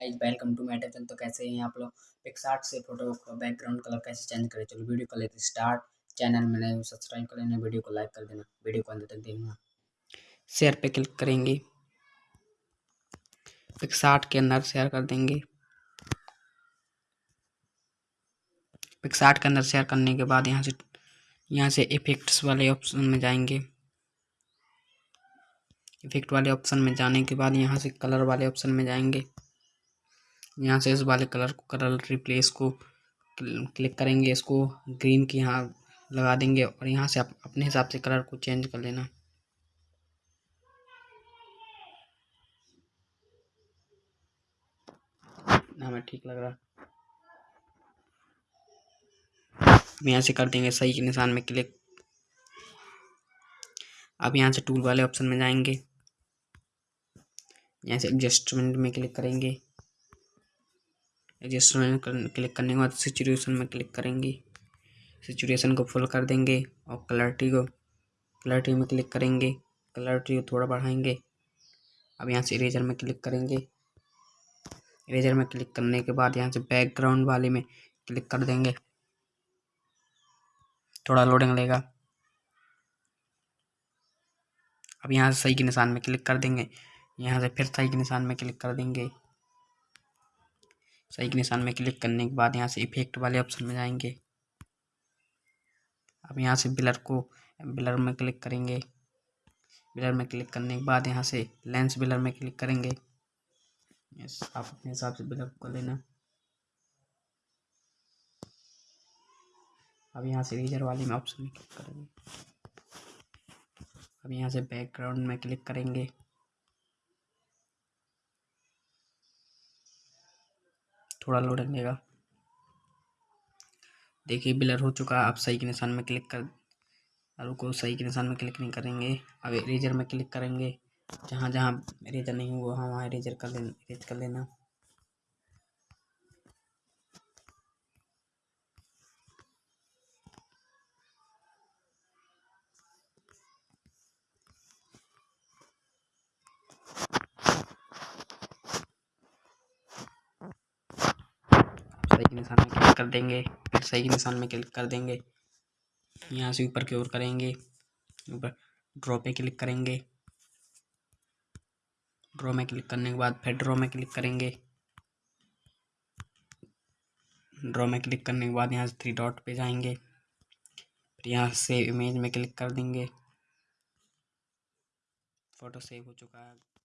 Guys welcome to my channel तो कैसे हैं आप लोग? पिक्सार्ट से फ़ोटो का बैकग्राउंड कलर कैसे चेंज करें? चलो वीडियो को लेते स्टार्ट चैनल में नए सब्सक्राइब कर लेना वीडियो को लाइक कर देना. वीडियो को अंत तक देखना. शेयर पे क्लिक करेंगे. पिक्सार्ट के अंदर शेयर कर देंगे. पिक्सार्ट के अंदर शेयर करने के बाद यहाँ से यहाँ से इफेक्ट्स वाले ऑप्शन में जाएँगे. इफ़ेक्ट वाले ऑप्शन में जाने के बाद यहाँ से कलर वाले ऑप्शन में जाएँगे. यहाँ से इस वाले कलर को, कलर रिप्लेस को क्लिक करेंगे, इसको ग्रीन की यहाँ लगा देंगे और यहाँ से आप अपने हिसाब से कलर को चेंज कर लेना। हमें ठीक लग रहा। यहाँ से कर देंगे सही के निशान में क्लिक अब यहाँ से टूल वाले ऑप्शन में जाएँगे। यहाँ से एडजस्टमेंट में क्लिक करेंगे। एडजस्टमेंट क्लिक करने के बाद सिचुएशन में क्लिक करेंगे। सिचुएशन को फुल कर देंगे और क्लैरिटी को क्लैरिटी में क्लिक करेंगे। क्लैरिटी को थोड़ा बढ़ाएँगे। अब यहाँ से इरेजर में क्लिक करेंगे। इरेजर में क्लिक करने के बाद यहाँ से बैकग्राउंड वाले में क्लिक कर देंगे। थोड़ा लोडिंग लेगा अब यहाँ से सही के निशान में क्लिक कर देंगे। यहाँ से फिर सही के निशान में क्लिक कर देंगे। सही के निशान में क्लिक करने के बाद यहाँ से इफ़ेक्ट वाले ऑप्शन में जाएँगे। अब यहाँ से बिलर को बिलर में क्लिक करेंगे। बिलर में क्लिक करने के बाद यहाँ से लेंस बिलर में क्लिक करेंगे। यस आप अपने हिसाब से बिलर को लेना। अब यहाँ से रीजर वाले में ऑप्शन में क्लिक करेंगे। अब यहाँ से बैकग्राउंड में क्लिक करेंगे। थोड़ा लोड लेगा देखिए, बिलर हो चुका है। आप सही के निशान में क्लिक कर, रुको, सही के निशान में क्लिक नहीं करेंगे। अब इरेजर में क्लिक करेंगे। जहाँ जहाँ इरेजर नहीं हुआ वहाँ वहाँ इरेजर कर लेना इरेज कर लेना सही के निशान में क्लिक कर देंगे, फिर सही के निशान में क्लिक कर देंगे। यहाँ से ऊपर की ओर करेंगे, ऊपर ड्रॉ पे क्लिक करेंगे। ड्रॉ में क्लिक करने के बाद फिर ड्रॉ में क्लिक करेंगे। ड्रॉ में क्लिक करने के बाद यहाँ से थ्री डॉट पे जाएँगे। फिर यहाँ से इमेज में क्लिक कर देंगे। फ़ोटो सेव हो चुका है।